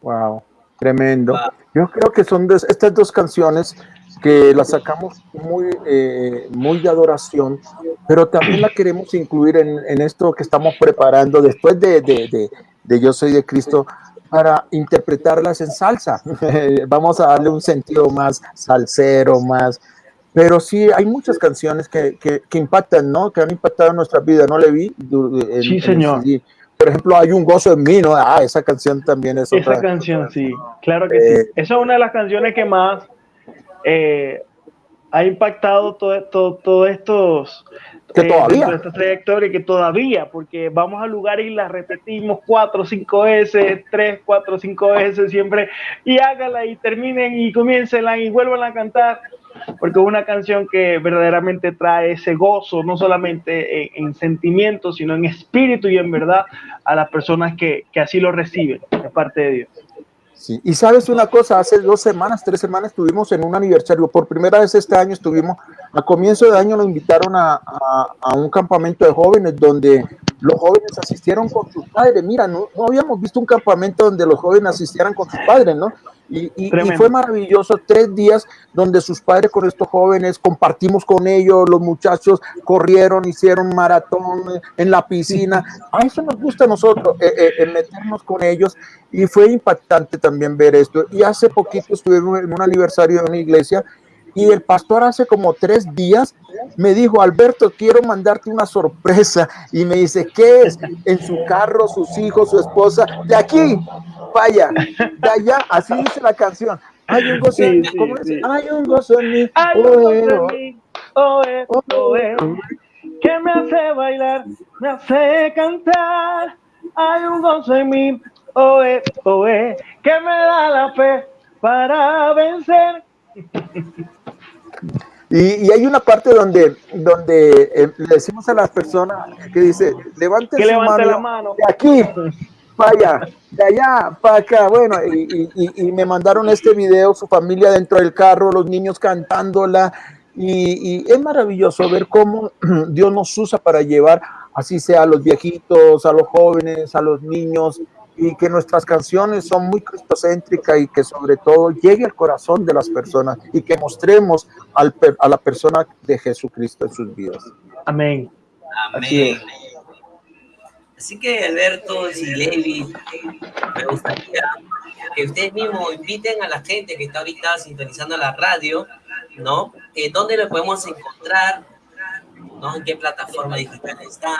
Wow, tremendo. Yo creo que son dos- estas dos canciones que las sacamos muy, eh, muy de adoración, pero también la queremos incluir en, en esto que estamos preparando después de, de- de- de Yo Soy de Cristo para interpretarlas en salsa. [laughs] Vamos a darle un sentido más salsero, más... Pero sí, hay muchas canciones que, que- que impactan, ¿no? Que han impactado en nuestra vida, ¿no, en- en Sí, señor. Por ejemplo, hay un gozo en mí, ¿no? Ah, esa canción también es Esa otra. canción, sí, claro que Eh, sí. Esa es una de las canciones que más, eh, ha impactado todo, todo, todo estos que todavía. esta trayectoria que todavía porque vamos a lugares y las repetimos cuatro cinco veces tres cuatro cinco veces siempre y hágala y terminen y comiencenla y vuelvan a cantar porque es una canción que verdaderamente trae ese gozo no solamente en, en sentimientos sino en espíritu y en verdad a las personas que, que así lo reciben de parte de Dios Sí, y sabes una cosa, hace dos semanas, tres semanas estuvimos en un aniversario, por primera vez este año estuvimos, a comienzo de año nos invitaron a, un campamento de jóvenes donde los jóvenes asistieron con sus padres, mira, no, no habíamos visto un campamento donde los jóvenes asistieran con sus padres, ¿no? Y, y, fue maravilloso, tres días donde sus padres con estos jóvenes compartimos con ellos, los muchachos corrieron, hicieron maratón en la piscina. A eso nos gusta a nosotros, eh, eh, meternos con ellos y fue impactante también ver esto. Y hace poquito estuvimos en un aniversario de una iglesia y el pastor hace como tres días me dijo, Alberto, quiero mandarte una sorpresa. Y me dice, ¿qué es? En su carro, sus hijos, su esposa, de aquí, vaya, de allá, así dice la canción. Hay un gozo en mí, ¿cómo es? Hay un gozo en mí, Hay un gozo en mí, oe, oe, que me hace bailar, me hace cantar. Hay un gozo en mí, oe, oe, que me da la fe para vencer. Y, y, hay una parte donde, donde eh, le decimos a las personas que dice, levante que su mano, la mano de aquí, vaya, de allá, para acá. Bueno, y, y, y, me mandaron este video, su familia dentro del carro, los niños cantándola. Y, es maravilloso ver cómo [clears throat] Dios nos usa para llevar, así sea a los viejitos, a los jóvenes, a los niños, y que nuestras canciones son muy cristocéntricas y que sobre todo llegue al corazón de las personas y que mostremos al, a la persona de Jesucristo en sus vidas. Amén. Amén. Así, que Alberto y Levi, me gustaría que ustedes mismos inviten a la gente que está ahorita sintonizando la radio, ¿no? Eh, ¿Dónde lo podemos encontrar? ¿No? ¿En qué plataforma digital están?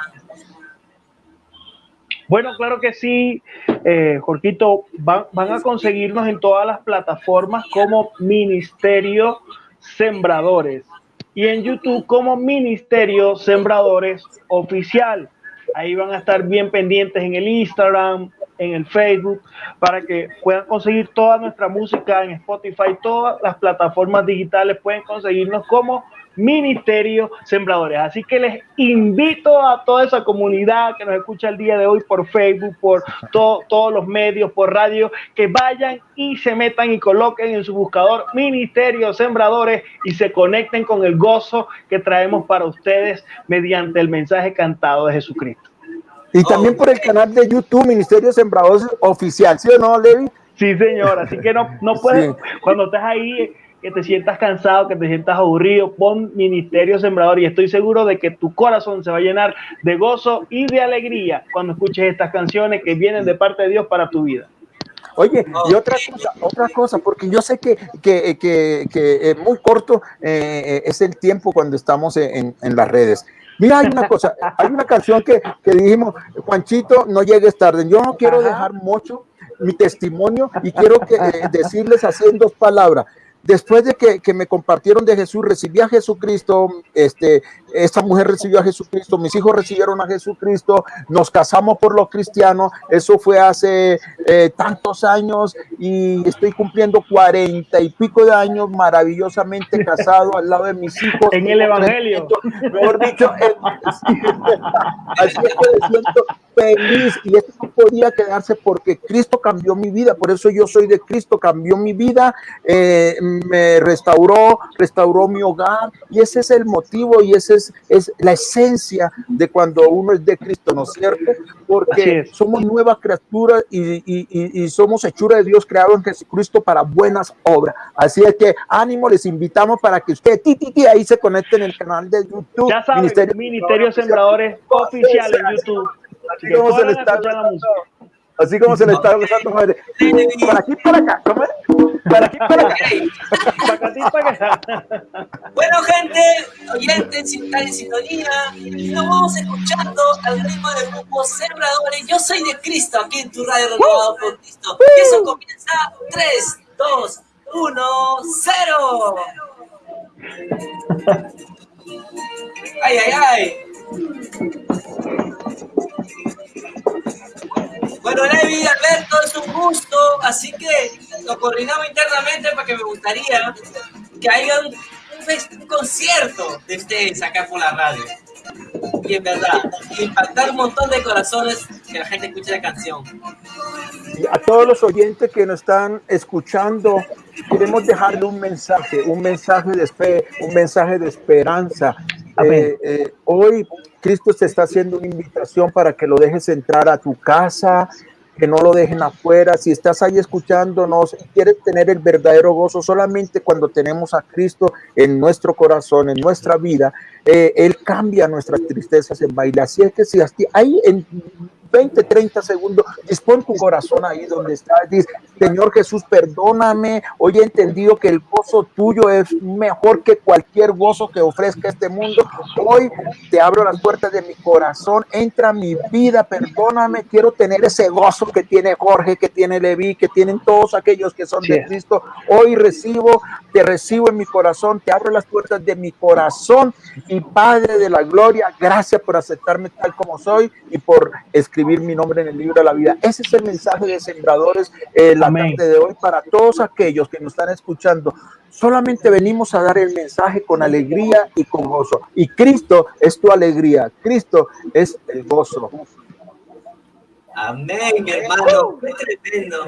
Bueno, claro que sí, eh, Jorquito, van, van, a conseguirnos en todas las plataformas como Ministerio Sembradores y en YouTube como Ministerio Sembradores Oficial. Ahí van a estar bien pendientes en el Instagram, en el Facebook, para que puedan conseguir toda nuestra música en Spotify, todas las plataformas digitales pueden conseguirnos como Ministerio Sembradores. Así que les invito a toda esa comunidad que nos escucha el día de hoy por Facebook, por todos los medios, por radio, que vayan y se metan y coloquen en su buscador Ministerio Sembradores y se conecten con el gozo que traemos para ustedes mediante el mensaje cantado de Jesucristo. Y también por el canal de YouTube Ministerio Sembradores Oficial, ¿sí o no, Levi? Sí, señor, así que no, no puedes, cuando estás ahí que te sientas cansado, que te sientas aburrido, pon Ministerio Sembrador y estoy seguro de que tu corazón se va a llenar de gozo y de alegría cuando escuches estas canciones que vienen de parte de Dios para tu vida. Oye, y otra cosa, otra cosa, porque yo sé que, que, que, que es muy corto eh, es el tiempo cuando estamos en, en, las redes. Mira, hay una cosa, [laughs] hay una canción que, que dijimos, Juanchito, no llegues tarde. Yo no quiero dejar mucho mi testimonio y quiero que, eh, decirles así en dos palabras después de que, que, me compartieron de Jesús, recibí a Jesucristo, este, esta mujer recibió a Jesucristo, mis hijos recibieron a Jesucristo, nos casamos por los cristianos, eso fue hace eh, tantos años y estoy cumpliendo cuarenta y pico de años maravillosamente casado al lado de mis hijos. En el Evangelio. Mejor dicho, así es que me siento feliz y esto no podía quedarse porque Cristo cambió mi vida, por eso yo soy de Cristo, cambió mi vida, eh, me restauró, restauró mi hogar y ese es el motivo y ese es es, la esencia de cuando uno es de Cristo, ¿no es cierto? Porque somos nuevas criaturas y, y, somos hechura de Dios creado en Jesucristo para buenas obras. Así es que ánimo, les invitamos para que usted ti, ahí se conecten en el canal de YouTube. Ya saben, Ministerio, Ministerio Sembradores Oficial en YouTube. Así como se le está Así como se le está gozando, madre. Para aquí, para acá, ¿cómo es? Para aquí, para acá. para aquí, para acá. Bueno, gente, oyentes, están en sintonía, y nos vamos escuchando al ritmo del grupo Sembradores. Yo soy de Cristo, aquí en tu radio renovado por Cristo. Y eso comienza 3, 2, 1, 0. Ay, ay, ay. Bueno, Levi, Alberto, es un gusto, así que lo coordinamos internamente porque me gustaría que haya un, un, concierto de ustedes acá por la radio. Y en verdad, impactar un montón de corazones que la gente escuche la canción. A todos los oyentes que nos están escuchando, queremos dejarle un mensaje, un mensaje de fe, un mensaje de esperanza. Eh, eh, hoy Cristo te está haciendo una invitación para que lo dejes entrar a tu casa, que no lo dejen afuera. Si estás ahí escuchándonos y quieres tener el verdadero gozo, solamente cuando tenemos a Cristo en nuestro corazón, en nuestra vida, eh, Él cambia nuestras tristezas en baile. Así es que si ahí en 20, 30 segundos, dispón tu corazón ahí donde estás, dice, Señor Jesús, perdóname, hoy he entendido que el gozo tuyo es mejor que cualquier gozo que ofrezca este mundo, hoy te abro las puertas de mi corazón, entra a mi vida, perdóname, quiero tener ese gozo que tiene Jorge, que tiene Levi, que tienen todos aquellos que son de Cristo, hoy recibo, te recibo en mi corazón, te abro las puertas de mi corazón. Y Padre de la gloria, gracias por aceptarme tal como soy y por escribir mi nombre en el libro de la vida. Ese es el mensaje de Sembradores eh, la tarde de hoy para todos aquellos que nos están escuchando. Solamente venimos a dar el mensaje con alegría y con gozo. Y Cristo es tu alegría. Cristo es el gozo. Amén, mi hermano. Qué tremendo.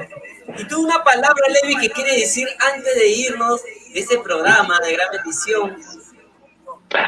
Y tú una palabra, Levi, que quiere decir antes de irnos de este programa de gran bendición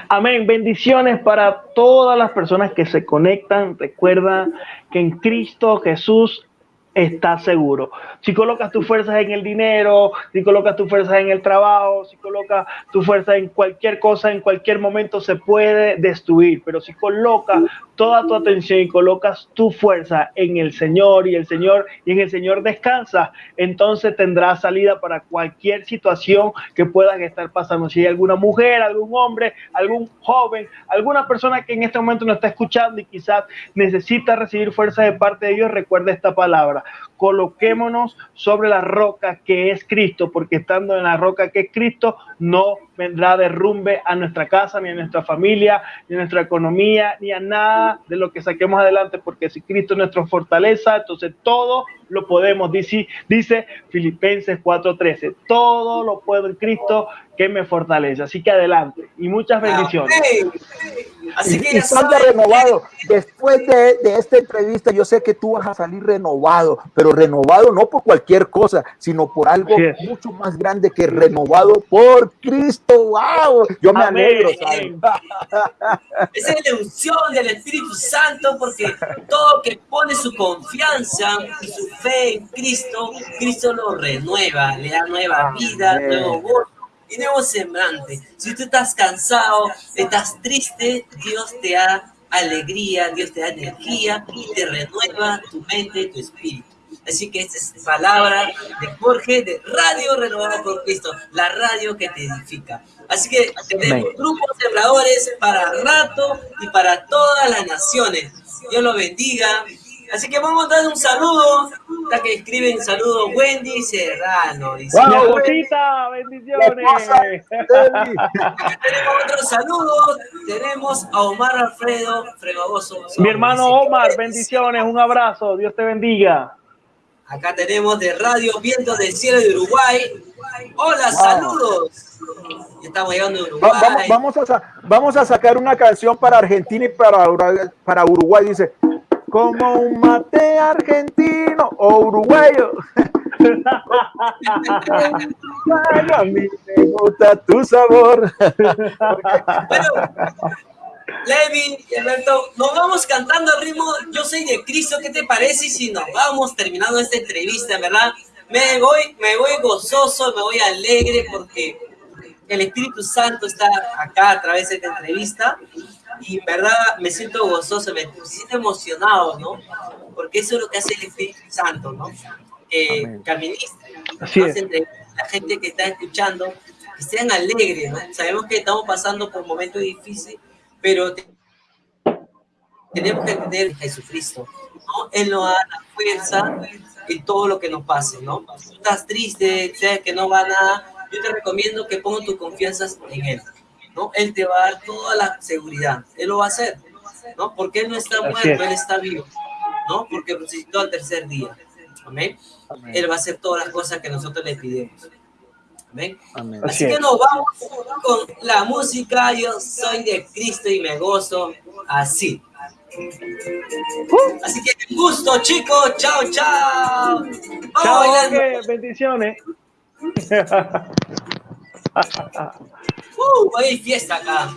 Amén. Bendiciones para todas las personas que se conectan. Recuerda que en Cristo Jesús estás seguro. Si colocas tus fuerzas en el dinero, si colocas tus fuerzas en el trabajo, si colocas tu fuerza en cualquier cosa, en cualquier momento se puede destruir. Pero si colocas toda tu atención y colocas tu fuerza en el Señor y el Señor y en el Señor descansa, entonces tendrás salida para cualquier situación que puedan estar pasando. Si hay alguna mujer, algún hombre, algún joven, alguna persona que en este momento nos está escuchando y quizás necesita recibir fuerza de parte de Dios, recuerde esta palabra coloquémonos sobre la roca que es Cristo, porque estando en la roca que es Cristo, no vendrá derrumbe a nuestra casa, ni a nuestra familia, ni a nuestra economía, ni a nada de lo que saquemos adelante, porque si Cristo es nuestra fortaleza, entonces todo lo podemos, dice, dice Filipenses 4:13, todo lo puedo en Cristo que me fortalece. Así que adelante y muchas bendiciones. Así que y, renovado. Después de, de, esta entrevista, yo sé que tú vas a salir renovado, pero renovado no por cualquier cosa, sino por algo mucho más grande que renovado por Cristo. ¡Wow! Yo me alegro, [laughs] Esa es la unción del Espíritu Santo, porque todo que pone su confianza y su fe en Cristo, Cristo lo renueva, le da nueva vida, nuevo gozo y nuevo semblante. Si tú estás cansado, estás triste, Dios te da alegría, Dios te da energía y te renueva tu mente y tu espíritu. Así que esta es palabra de Jorge de Radio Renovada por Cristo, la radio que te edifica. Así que tenemos grupos sembradores para rato y para todas las naciones. Dios lo bendiga. Así que vamos a dar un saludo. Está que escriben saludo Wendy Serrano. Dice, wow, bendiciones. [laughs] tenemos otros saludos. Tenemos a Omar Alfredo Fregoso. Mi hermano Omar, bendiciones, un abrazo. Dios te bendiga. Acá tenemos de Radio Viento del Cielo de Uruguay. Hola, saludos. Estamos llegando a Uruguay. Vamos, a, vamos a sacar una canción para Argentina y para, para Uruguay. Dice, como un mate argentino o uruguayo. a mí me gusta tu sabor. bueno, Levi Alberto, nos vamos cantando al ritmo Yo soy de Cristo. ¿Qué te parece si nos vamos terminando esta entrevista, verdad? Me voy, me voy gozoso, me voy alegre porque el Espíritu Santo está acá a través de esta entrevista y en verdad me siento gozoso, me siento emocionado, ¿no? Porque eso es lo que hace el Espíritu Santo, ¿no? Que, que la gente que está escuchando, que sean alegres, ¿no? Sabemos que estamos pasando por momentos difíciles, pero tenemos que entender a Jesucristo, ¿no? Él nos da la fuerza en todo lo que nos pase, ¿no? Si estás triste, sabes que no va nada, yo te recomiendo que pongas tu confianza en Él. ¿No? Él te va a dar toda la seguridad. Él lo va a hacer. ¿no? Porque Él no está muerto, Él está vivo. ¿no? Porque resucitó al tercer día. Amén. Él va a hacer todas las cosas que nosotros le pidemos. Amén. Así que nos vamos con la música. Yo soy de Cristo y me gozo así. Así que gusto, chicos. Chao, chao. Chao, bendiciones. [laughs] uh, hay fiesta acá.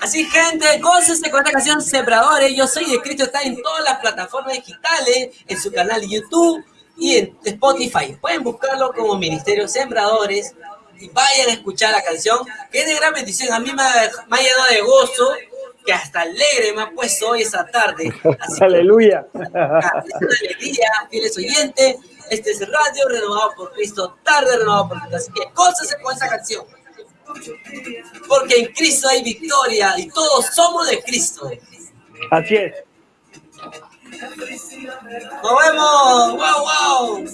Así, gente, gócense con esta canción Sembradores. Yo soy de Cristo, está en todas las plataformas digitales, en su canal YouTube y en Spotify. Pueden buscarlo como Ministerio Sembradores y vayan a escuchar la canción, que es de gran bendición. A mí me ha, llenado de gozo, que hasta alegre me ha puesto hoy esa tarde. [laughs] Aleluya. [laughs] alegría, fieles oyentes. Este es Radio Renovado por Cristo, tarde renovado por Cristo. Así que gócense con esa canción. Porque en Cristo hay victoria y todos somos de Cristo. Así es. Nos vemos. Wow, wow.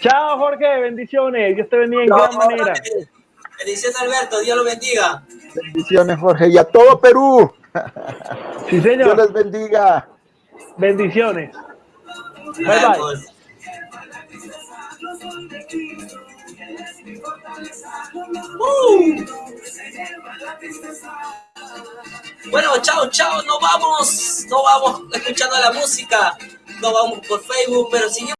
Chao, Jorge. Bendiciones. Dios te bendiga en gran manera. Bendiciones, Alberto. Dios lo bendiga. Bendiciones, Jorge. Y a todo Perú. Sí, señor. Dios les bendiga. Bendiciones. Bye, bye. Uh. Bueno, chao, chao, nos vamos, no vamos escuchando la música, no vamos por Facebook, pero si